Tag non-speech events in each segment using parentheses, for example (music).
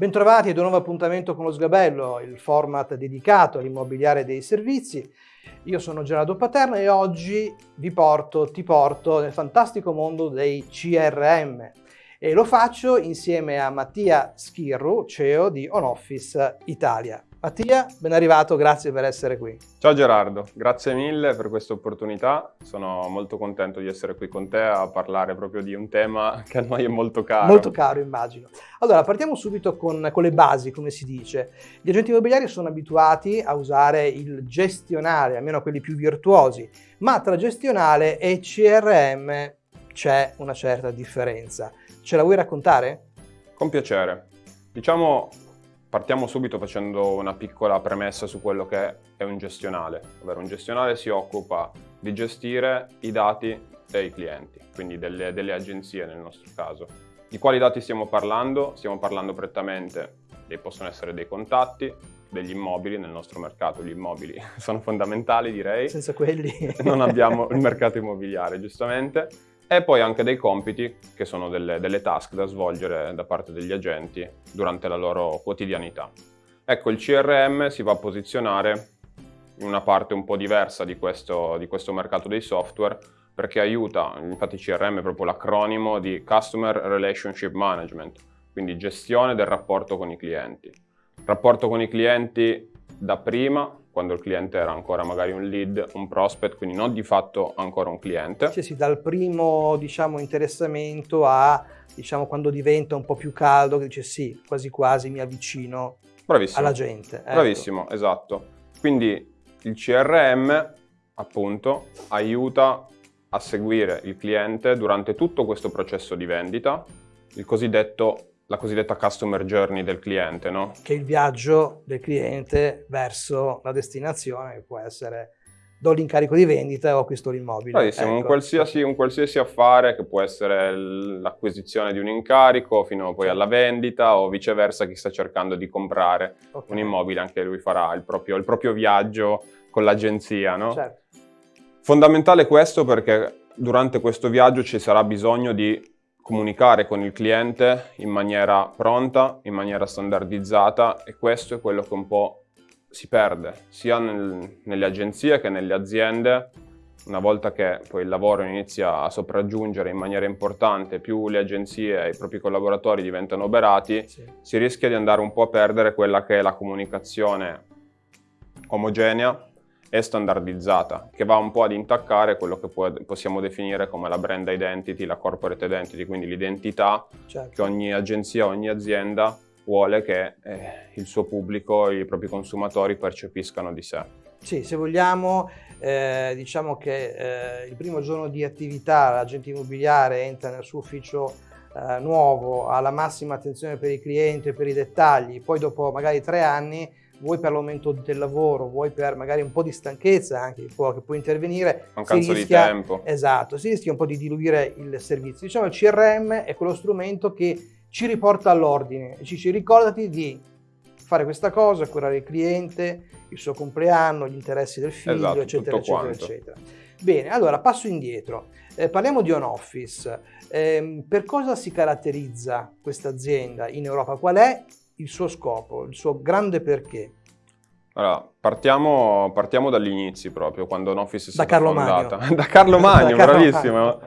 Bentrovati ad un nuovo appuntamento con lo Sgabello, il format dedicato all'immobiliare dei servizi. Io sono Gerardo Paterno e oggi vi porto, ti porto nel fantastico mondo dei CRM e lo faccio insieme a Mattia Schirru, CEO di OnOffice Italia. Mattia, ben arrivato, grazie per essere qui. Ciao Gerardo, grazie mille per questa opportunità. Sono molto contento di essere qui con te a parlare proprio di un tema che a noi è molto caro. Molto caro, immagino. Allora, partiamo subito con, con le basi, come si dice. Gli agenti immobiliari sono abituati a usare il gestionale, almeno quelli più virtuosi, ma tra gestionale e CRM c'è una certa differenza. Ce la vuoi raccontare? Con piacere. Diciamo Partiamo subito facendo una piccola premessa su quello che è un gestionale, ovvero un gestionale si occupa di gestire i dati dei clienti, quindi delle, delle agenzie nel nostro caso. Di quali dati stiamo parlando? Stiamo parlando prettamente, dei, possono essere dei contatti, degli immobili nel nostro mercato, gli immobili (laughs) sono fondamentali direi. Senza quelli non abbiamo il (laughs) mercato immobiliare giustamente e poi anche dei compiti che sono delle, delle, task da svolgere da parte degli agenti durante la loro quotidianità. Ecco, il CRM si va a posizionare in una parte un po' diversa di questo, di questo mercato dei software perché aiuta, infatti CRM è proprio l'acronimo di Customer Relationship Management, quindi gestione del rapporto con i clienti. Rapporto con i clienti da prima quando il cliente era ancora magari un lead, un prospect, quindi non di fatto ancora un cliente. Sì, sì, dal primo diciamo, interessamento a diciamo, quando diventa un po' più caldo, che dice sì, quasi quasi mi avvicino Bravissimo. alla gente. Ecco. Bravissimo, esatto. Quindi il CRM appunto aiuta a seguire il cliente durante tutto questo processo di vendita, il cosiddetto la cosiddetta customer journey del cliente, no? Che è il viaggio del cliente verso la destinazione, che può essere do l'incarico di vendita o acquisto l'immobile. Bravissimo, ecco. un, qualsiasi, un, qualsiasi, affare che può essere l'acquisizione di un incarico fino poi alla vendita o viceversa chi sta cercando di comprare okay. un immobile, anche lui farà il proprio, il proprio viaggio con l'agenzia, no? Certo. Fondamentale questo perché durante questo viaggio ci sarà bisogno di comunicare con il cliente in maniera pronta, in maniera standardizzata e questo è quello che un po' si perde sia nel, nelle agenzie che nelle aziende una volta che poi il lavoro inizia a sopraggiungere in maniera importante, più le agenzie e i propri collaboratori diventano oberati, sì. si rischia di andare un po' a perdere quella che è la comunicazione omogenea e standardizzata, che va un po' ad intaccare quello che può, possiamo definire come la brand identity, la corporate identity, quindi l'identità certo. che ogni agenzia, ogni azienda vuole che eh, il suo pubblico, i propri consumatori percepiscano di sé. Sì, se vogliamo, eh, diciamo che eh, il primo giorno di attività l'agente immobiliare entra nel suo ufficio eh, nuovo, ha la massima attenzione per i clienti e per i dettagli, poi dopo magari tre anni vuoi per l'aumento del lavoro, vuoi per magari un po' di stanchezza anche che può, intervenire. Mancanza di tempo. Esatto, si rischia un po' di diluire il servizio. Diciamo il CRM è quello strumento che ci riporta all'ordine ci dice ricordati di fare questa cosa, curare il cliente, il suo compleanno, gli interessi del figlio, esatto, eccetera, eccetera, quanto. eccetera. Bene, allora passo indietro. Eh, parliamo di OnOffice. Eh, per cosa si caratterizza questa azienda in Europa? Qual è il suo scopo, il suo grande perché? Allora, partiamo, partiamo dagli inizi proprio, quando Noffice è stata (laughs) da Carlo (laughs) fondata. Magno. da Carlo Magno, da bravissimo. Magno.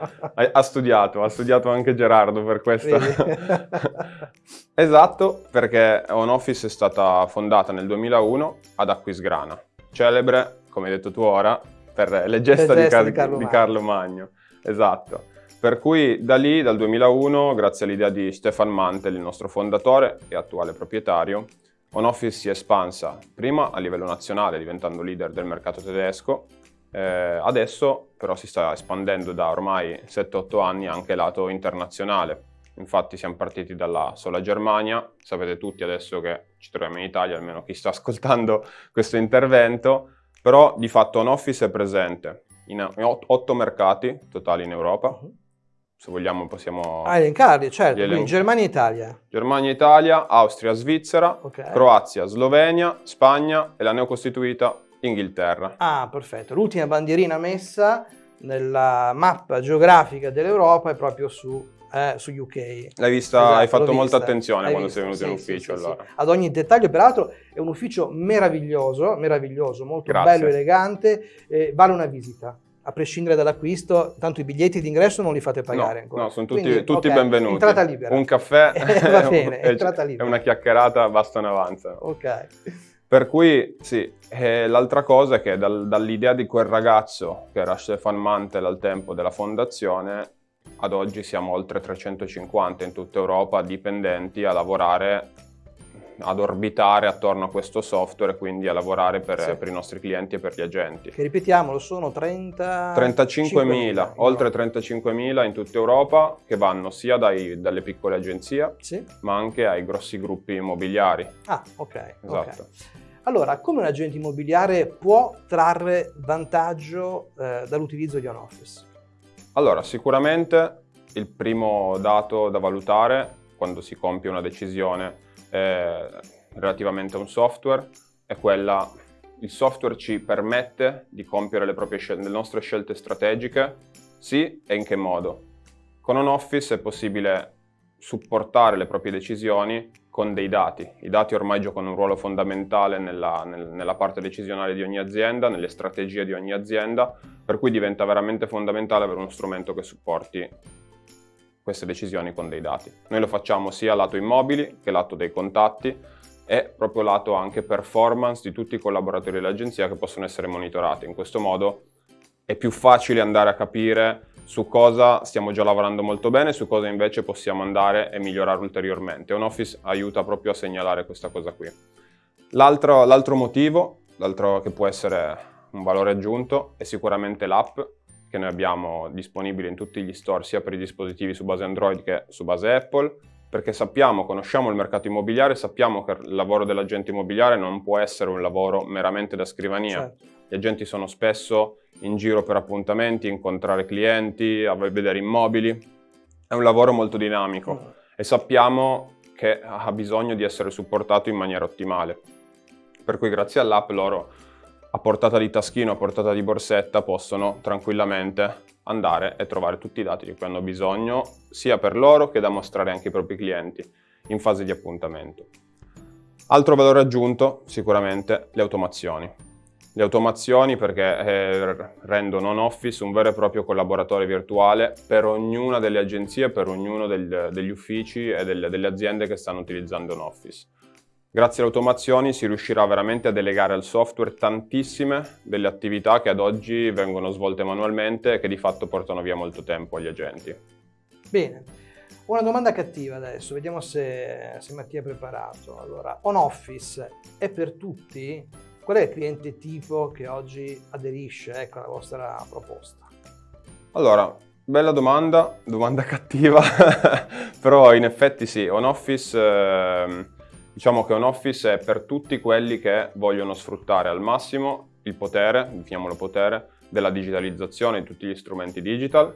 Ha, studiato, ha studiato anche Gerardo per questo. (laughs) esatto, perché OnOffice è stata fondata nel 2001 ad Aquisgrana, celebre, come hai detto tu ora, per le gesta, le gesta di, Car- di, Carlo, di Carlo Magno. Esatto. Per cui da lì, dal 2001, grazie all'idea di Stefan Mantel, il nostro fondatore e attuale proprietario, OnOffice si è espansa prima a livello nazionale diventando leader del mercato tedesco, eh, adesso però si sta espandendo da ormai 7-8 anni anche lato internazionale. Infatti siamo partiti dalla sola Germania, sapete tutti adesso che ci troviamo in Italia, almeno chi sta (laughs) ascoltando questo intervento, però di fatto OnOffice è presente in 8 mercati totali in Europa, uh-huh se vogliamo possiamo... Ah, elencarli, certo, elenco. quindi Germania e Italia. Germania, Italia, Austria, Svizzera, okay. Croazia, Slovenia, Spagna e la neocostituita Inghilterra. Ah, perfetto. L'ultima bandierina messa nella mappa geografica dell'Europa è proprio su eh, su UK. L'hai vista, esatto, hai fatto molta attenzione quando vista. sei venuto sì, in ufficio sì, allora. Ad ogni dettaglio, peraltro è un ufficio meraviglioso, meraviglioso, molto Grazie. bello, elegante, eh, vale una visita a prescindere dall'acquisto, tanto i biglietti d'ingresso non li fate pagare no, ancora. No, sono tutti, Quindi, tutti okay, benvenuti. Entrata libera. Un caffè (laughs) Va bene, (laughs) e una chiacchierata bastano avanza. Ok. Per cui sì, e l'altra cosa è che dal, dall'idea di quel ragazzo che era Stefan Mantel al tempo della fondazione, ad oggi siamo oltre 350 in tutta Europa dipendenti a lavorare ad orbitare attorno a questo software e quindi a lavorare per, sì. per, i nostri clienti e per gli agenti. Che ripetiamolo, sono 30... 35.000, oltre 35.000 in tutta Europa che vanno sia dai, dalle piccole agenzie sì. ma anche ai grossi gruppi immobiliari. Ah, ok. Esatto. Okay. Allora, come un agente immobiliare può trarre vantaggio eh, dall'utilizzo di OnOffice? Allora, sicuramente il primo dato da valutare quando si compie una decisione eh, relativamente a un software è quella il software ci permette di compiere le, proprie le nostre scelte strategiche, sì e in che modo. Con OnOffice è possibile supportare le proprie decisioni con dei dati. I dati ormai giocano un ruolo fondamentale nella, nel, nella, parte decisionale di ogni azienda, nelle strategie di ogni azienda, per cui diventa veramente fondamentale avere uno strumento che supporti queste decisioni con dei dati. Noi lo facciamo sia lato immobili che lato dei contatti e proprio lato anche performance di tutti i collaboratori dell'agenzia che possono essere monitorati. In questo modo è più facile andare a capire su cosa stiamo già lavorando molto bene, su cosa invece possiamo andare e migliorare ulteriormente. OnOffice aiuta proprio a segnalare questa cosa qui. L'altro, l'altro motivo, l'altro che può essere un valore aggiunto, è sicuramente l'app che noi abbiamo disponibile in tutti gli store, sia per i dispositivi su base Android che su base Apple, perché sappiamo, conosciamo il mercato immobiliare, sappiamo che il lavoro dell'agente immobiliare non può essere un lavoro meramente da scrivania. Certo. Gli agenti sono spesso in giro per appuntamenti, incontrare clienti, vedere immobili. È un lavoro molto dinamico mm. e sappiamo che ha bisogno di essere supportato in maniera ottimale. Per cui grazie all'app loro a portata di taschino, a portata di borsetta, possono tranquillamente andare e trovare tutti i dati di cui hanno bisogno, sia per loro che da mostrare anche ai propri clienti in fase di appuntamento. Altro valore aggiunto, sicuramente, le automazioni. Le automazioni perché eh, rendono OnOffice un vero e proprio collaboratore virtuale per ognuna delle agenzie, per ognuno degli uffici e delle, aziende che stanno utilizzando OnOffice. Grazie alle automazioni si riuscirà veramente a delegare al software tantissime delle attività che ad oggi vengono svolte manualmente e che di fatto portano via molto tempo agli agenti. Bene, una domanda cattiva adesso, vediamo se, se Mattia è preparato. Allora, OnOffice è per tutti? Qual è il cliente tipo che oggi aderisce ecco, alla vostra proposta? Allora, bella domanda, domanda (laughs) cattiva, però in effetti sì, OnOffice... Eh, Diciamo che un office è per tutti quelli che vogliono sfruttare al massimo il potere, definiamolo potere, della digitalizzazione di tutti gli strumenti digital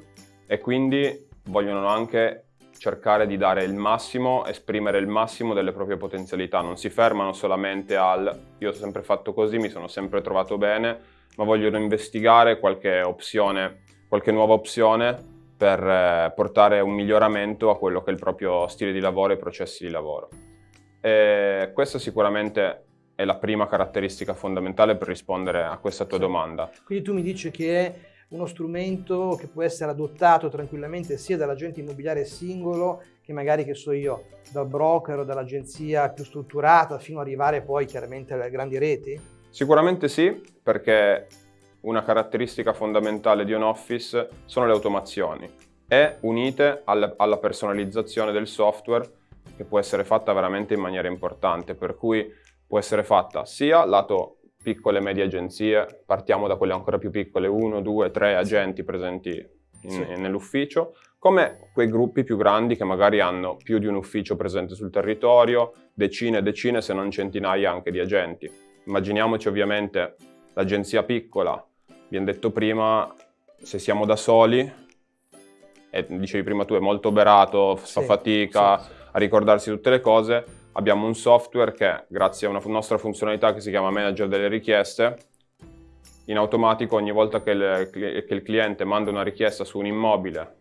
e quindi vogliono anche cercare di dare il massimo, esprimere il massimo delle proprie potenzialità, non si fermano solamente al io ho sempre fatto così, mi sono sempre trovato bene, ma vogliono investigare qualche opzione, qualche nuova opzione per eh, portare un miglioramento a quello che è il proprio stile di lavoro e i processi di lavoro. E questa sicuramente è la prima caratteristica fondamentale per rispondere a questa tua sì. domanda. Quindi tu mi dici che è uno strumento che può essere adottato tranquillamente sia dall'agente immobiliare singolo che magari, che so io, dal broker o dall'agenzia più strutturata fino ad arrivare poi chiaramente alle grandi reti? Sicuramente sì, perché una caratteristica fondamentale di un office sono le automazioni e unite alla personalizzazione del software che può essere fatta veramente in maniera importante, per cui può essere fatta sia lato piccole e medie agenzie, partiamo da quelle ancora più piccole, uno, due, tre agenti presenti sì. nell'ufficio, come quei gruppi più grandi che magari hanno più di un ufficio presente sul territorio, decine e decine se non centinaia anche di agenti. Immaginiamoci ovviamente l'agenzia piccola, abbiamo detto prima, se siamo da soli, e dicevi prima tu è molto oberato, fa sì, fatica, sì, a ricordarsi tutte le cose, abbiamo un software che, grazie a una nostra funzionalità che si chiama Manager delle richieste, in automatico ogni volta che il, che il cliente manda una richiesta su un immobile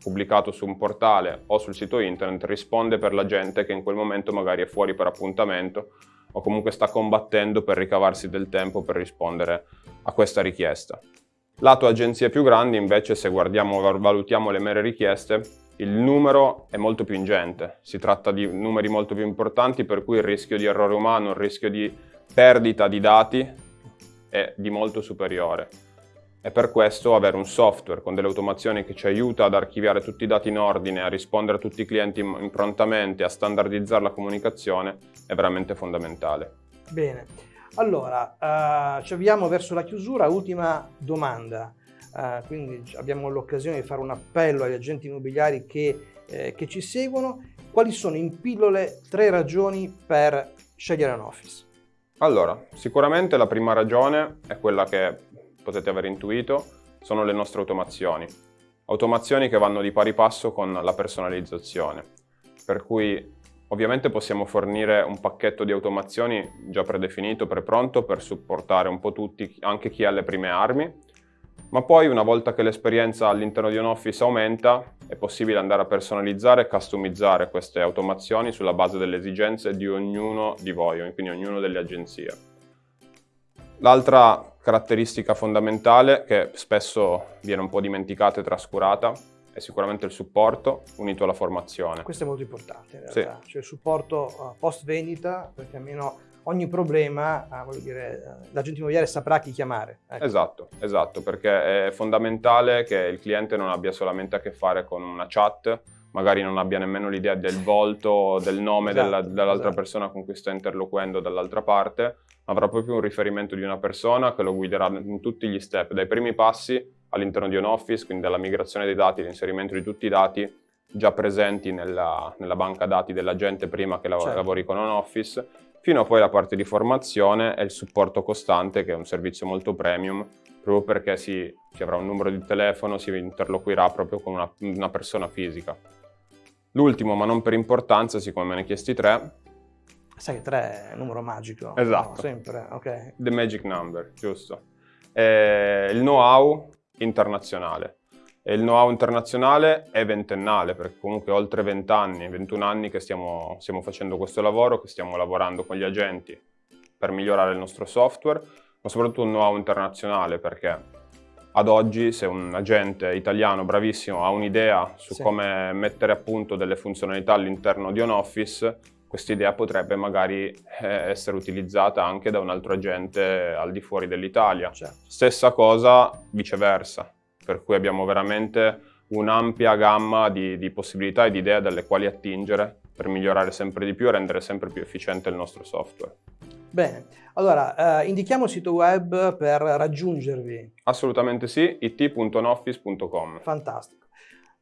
pubblicato su un portale o sul sito internet risponde per la gente che in quel momento magari è fuori per appuntamento o comunque sta combattendo per ricavarsi del tempo per rispondere a questa richiesta. Lato agenzie più grandi invece se guardiamo, valutiamo le mere richieste, il numero è molto più ingente, si tratta di numeri molto più importanti per cui il rischio di errore umano, il rischio di perdita di dati è di molto superiore. E per questo avere un software con delle automazioni che ci aiuta ad archiviare tutti i dati in ordine, a rispondere a tutti i clienti prontamente, a standardizzare la comunicazione è veramente fondamentale. Bene, allora uh, ci avviamo verso la chiusura, ultima domanda. Uh, quindi abbiamo l'occasione di fare un appello agli agenti immobiliari che, eh, che ci seguono. Quali sono in pillole tre ragioni per scegliere un office? Allora, sicuramente la prima ragione è quella che potete aver intuito, sono le nostre automazioni. Automazioni che vanno di pari passo con la personalizzazione, per cui ovviamente possiamo fornire un pacchetto di automazioni già predefinito, prepronto per supportare un po' tutti, anche chi ha le prime armi, ma poi una volta che l'esperienza all'interno di un office aumenta è possibile andare a personalizzare e customizzare queste automazioni sulla base delle esigenze di ognuno di voi, quindi ognuno delle agenzie. L'altra caratteristica fondamentale che spesso viene un po' dimenticata e trascurata è sicuramente il supporto unito alla formazione. Questo è molto importante in realtà, sì. cioè il supporto uh, post vendita perché almeno ogni problema, uh, dire, uh, l'agente immobiliare saprà chi chiamare. Ecco. Esatto, esatto, perché è fondamentale che il cliente non abbia solamente a che fare con una chat, magari non abbia nemmeno l'idea del volto, del nome esatto, della, dell'altra esatto. persona con cui sta interloquendo dall'altra parte, avrà proprio un riferimento di una persona che lo guiderà in tutti gli step, dai primi passi all'interno di un office, quindi dalla migrazione dei dati, l'inserimento di tutti i dati già presenti nella, nella banca dati dell'agente prima che lav certo. lavori con un office, fino a poi la parte di formazione e il supporto costante, che è un servizio molto premium, proprio perché si, si avrà un numero di telefono, si interloquirà proprio con una, una persona fisica. L'ultimo, ma non per importanza, siccome me ne chiesti tre, Sai che 3 è un numero magico. Esatto. No, sempre, ok. The magic number, giusto. E il know-how internazionale. E il know-how internazionale è ventennale, perché comunque oltre 20 anni, 21 anni che stiamo, stiamo facendo questo lavoro, che stiamo lavorando con gli agenti per migliorare il nostro software, ma soprattutto un know-how internazionale, perché ad oggi se un agente italiano bravissimo ha un'idea su sì. come mettere a punto delle funzionalità all'interno di un office, questa idea potrebbe magari eh, essere utilizzata anche da un altro agente al di fuori dell'Italia. Certo. Stessa cosa viceversa, per cui abbiamo veramente un'ampia gamma di, di, possibilità e di idee dalle quali attingere per migliorare sempre di più e rendere sempre più efficiente il nostro software. Bene, allora eh, indichiamo il sito web per raggiungervi. Assolutamente sì, it.noffice.com. Fantastico.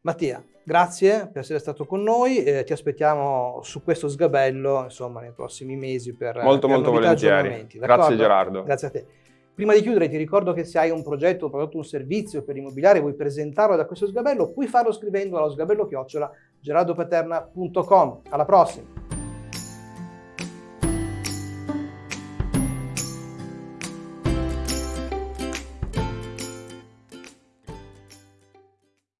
Mattia, grazie per essere stato con noi, eh, ti aspettiamo su questo sgabello insomma, nei prossimi mesi per Molto per molto volentieri, grazie Gerardo. Grazie a te. Prima di chiudere ti ricordo che se hai un progetto, un prodotto, un servizio per immobiliare e vuoi presentarlo da questo sgabello, puoi farlo scrivendo allo sgabello chiocciola gerardopaterna.com. Alla prossima!